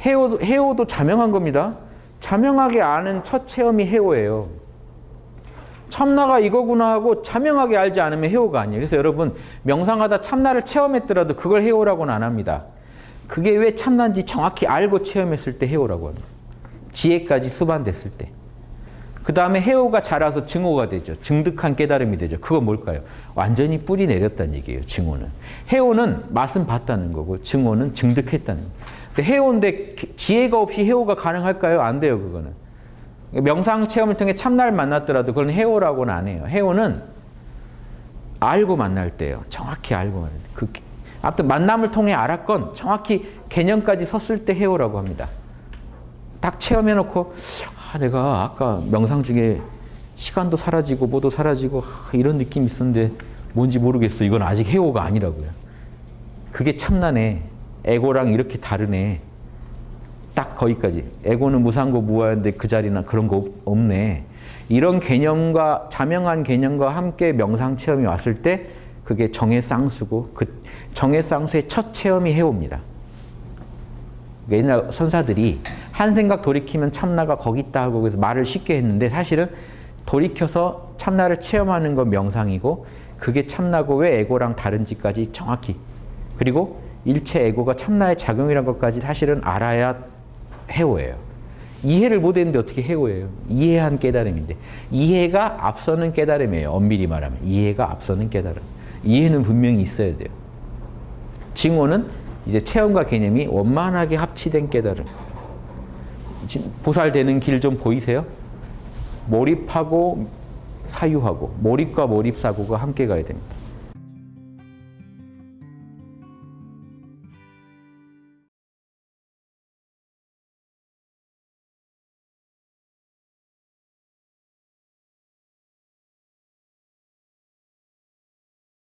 해오, 해오도 자명한 겁니다. 자명하게 아는 첫 체험이 해오예요. 참나가 이거구나 하고 자명하게 알지 않으면 해오가 아니에요. 그래서 여러분 명상하다 참나를 체험했더라도 그걸 해오라고는 안 합니다. 그게 왜 참나인지 정확히 알고 체험했을 때 해오라고 합니다. 지혜까지 수반됐을 때. 그 다음에 해오가 자라서 증오가 되죠. 증득한 깨달음이 되죠. 그건 뭘까요? 완전히 뿌리 내렸다는 얘기예요. 증오는. 해오는 맛은 봤다는 거고 증오는 증득했다는 거예요. 근데 해오인데 지혜가 없이 해오가 가능할까요? 안 돼요. 그거는. 명상 체험을 통해 참나를 만났더라도 그건 해오라고는 안 해요. 해오는 알고 만날 때예요. 정확히 알고 만날 때. 그, 아무튼 만남을 통해 알았건 정확히 개념까지 섰을 때 해오라고 합니다. 딱 체험해놓고 아, 내가 아까 명상 중에 시간도 사라지고 뭐도 사라지고 아, 이런 느낌이 있었는데 뭔지 모르겠어. 이건 아직 해오가 아니라고요. 그게 참나네. 에고랑 이렇게 다르네. 딱 거기까지. 에고는 무상고 무아인데 그 자리나 그런 거 없네. 이런 개념과 자명한 개념과 함께 명상 체험이 왔을 때 그게 정의 쌍수고 그 정의 쌍수의 첫 체험이 해옵니다. 옛날 선사들이 한 생각 돌이키면 참나가 거기 있다 하고 그래서 말을 쉽게 했는데 사실은 돌이켜서 참나를 체험하는 건 명상이고 그게 참나고 왜 에고랑 다른지까지 정확히 그리고 일체 에고가 참나의 작용이란 것까지 사실은 알아야 해오예요. 이해를 못했는데 어떻게 해오예요? 이해한 깨달음인데 이해가 앞서는 깨달음이에요. 엄밀히 말하면 이해가 앞서는 깨달음. 이해는 분명히 있어야 돼요. 징호는 이제 체험과 개념이 원만하게 합치된 깨달음. 보살되는 길 좀 보이세요? 몰입하고 사유하고 몰입과 몰입 사고가 함께 가야 됩니다.